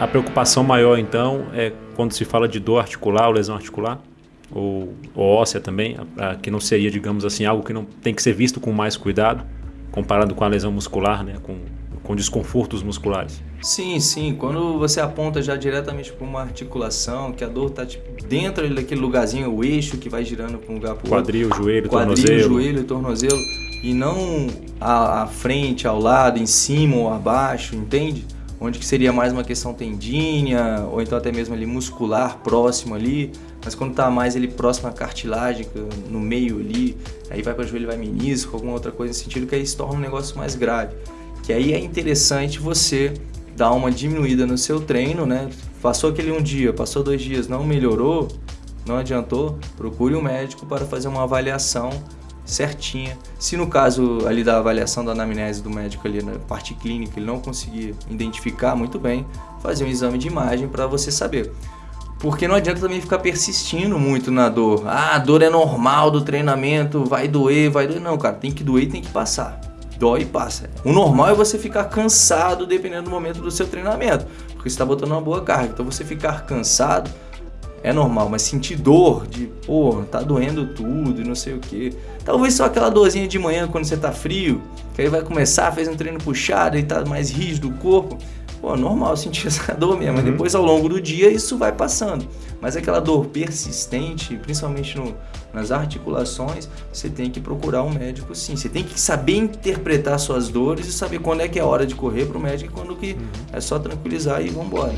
A preocupação maior, então, é quando se fala de dor articular ou lesão articular? Ou, ou óssea também, que não seria, digamos assim, algo que não tem que ser visto com mais cuidado, comparado com a lesão muscular, né, com, com desconfortos musculares? Sim, sim. Quando você aponta já diretamente para uma articulação, que a dor está tipo, dentro daquele lugarzinho, o eixo que vai girando para um lugar para o Quadril, outro. joelho, Quadril, tornozelo. joelho, tornozelo. E não à, à frente, ao lado, em cima ou abaixo, entende? Onde que seria mais uma questão tendínea, ou então até mesmo ali muscular próximo ali, mas quando está mais ele próximo à cartilagem, no meio ali, aí vai para joelho, vai menisco, alguma outra coisa nesse sentido, que aí se torna um negócio mais grave. Que aí é interessante você dar uma diminuída no seu treino, né? Passou aquele um dia, passou dois dias, não melhorou, não adiantou, procure um médico para fazer uma avaliação certinha. Se no caso ali da avaliação da anamnese do médico ali na parte clínica ele não conseguir identificar muito bem, fazer um exame de imagem para você saber. Porque não adianta também ficar persistindo muito na dor. Ah, a dor é normal do treinamento, vai doer, vai doer. Não, cara, tem que doer e tem que passar. Dói e passa. O normal é você ficar cansado dependendo do momento do seu treinamento. Porque você está botando uma boa carga. Então você ficar cansado é normal, mas sentir dor de, pô, tá doendo tudo e não sei o que. Talvez só aquela dorzinha de manhã quando você tá frio, que aí vai começar, fez um treino puxado e tá mais rígido o corpo. Pô, normal sentir essa dor mesmo, uhum. mas depois ao longo do dia isso vai passando. Mas aquela dor persistente, principalmente no, nas articulações, você tem que procurar um médico sim. Você tem que saber interpretar suas dores e saber quando é que é hora de correr para o médico e quando que uhum. é só tranquilizar e vambora.